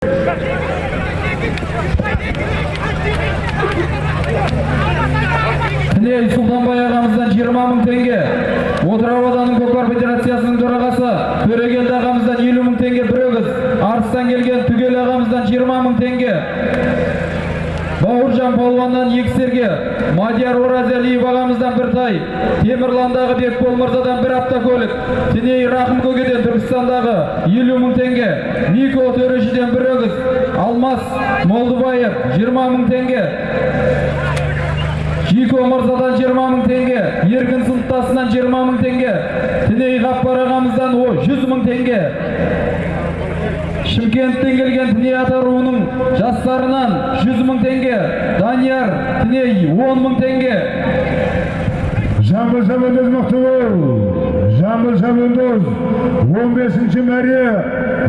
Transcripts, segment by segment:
Тіней Сұлтанбай ағамыздан 20 мың теңге. Отырар ауданының көкпар федерациясының төрағасы Төрегелді ағамыздан 50 мың теңге бір өгіз. Арыстан келген Түгел ағамыздан 20 мың теңге. Бауыржан Палуаннан екі серге, Мадияр Оразалиев ағамыздан бір тай, Темірландағы Бекбол Мырзадан бір автокөлік, Тіней Рахым Көкеден Түркістандағы 50 мың теңге, Нико Төрешіден бір өгіз, Алмас Молдыбаев 20 мың теңге, Жико Мырзадан 20 мың теңге, Еркін Сыныптасынан 20 мың теңге, Тіней Ғаппар ағамыздан о 100 мың теңге, Шымкенттен келген Тіней ата руының жастарынан 100 мың теңге, Данияр Тіней 10 мың теңге, Жамбыл Шабандоз Мақтыбол, Жамбыл Шабандоз 15-ші мәре,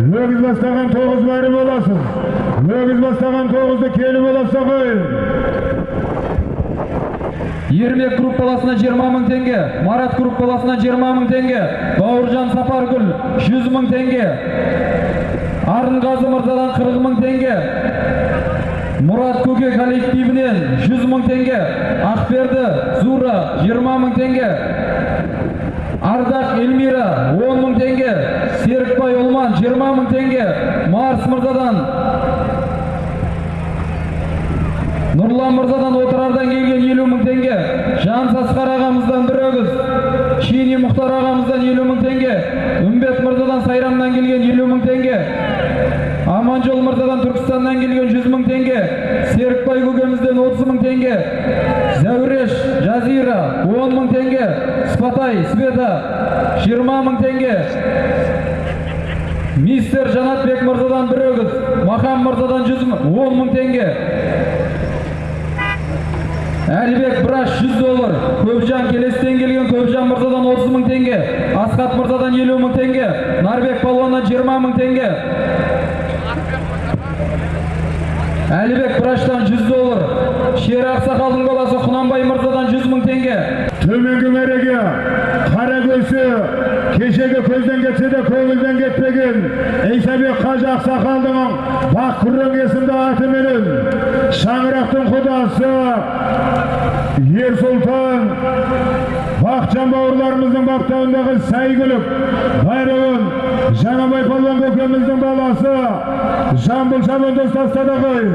өгіз бастаған 9 мәре боласың. Өгіз бастаған 9-ды келі боласа ғой. Ермек группаласына 20 мың теңге, Марат группаласына 20 мың теңге, Бауыржан Сапаргүл 100 мың теңге, Арынғазы Мырзадан 40 мың теңге, Мұрат Көке коллективінен 100 мың теңге, Ақберді Зура 20 мың теңге, Ардақ Эльмира 10 мың теңге, Серікбай Олман 20 мың теңге, Марс Мырзадан Нұрлан Мырзадан отырардан келген 50 мың теңге, Жан Сасқар ағамыздан бір өгіз, Шини Мұхтар ағамыздан 50 мың теңге, Үмбет Мырзадан Сайрамнан келген 50 мың теңге, Аманжол Мырзадан Түркістаннан келген 100 мың теңге, Серікбай көкемізден 30 мың теңге, Зәуреш Жазира 10 мың теңге, Спатай Света 20 мың теңге, Мистер Жанатбек Мырзадан бір өгіз, 100 мың, 10 мың теңге, Әлібек Браш 100 доллар, Көпжан Келестен келген Көпжан Мырзадан 30 мың теңге, Асқат Мырзадан 50 мың теңге, Нарбек Палуаннан 20 мың теңге. Әлібек Браштан 100 доллар, Шер Ақсақалдың баласы Құнанбай Мырзадан 100 мың теңге. Төменгі мәреге, қара көзі, кешегі көзден кетсе де көңілден кетпеген Исабек Қажы Ақсақалдың бақ есімді атыменен шаңырақтың құдасы Ер Сұлтан Akçam bağırlarımızın baktağındaki saygılık, bayrağın, Janabay Palvan Gökemizin balası, Jambul Şaban Dostastadaki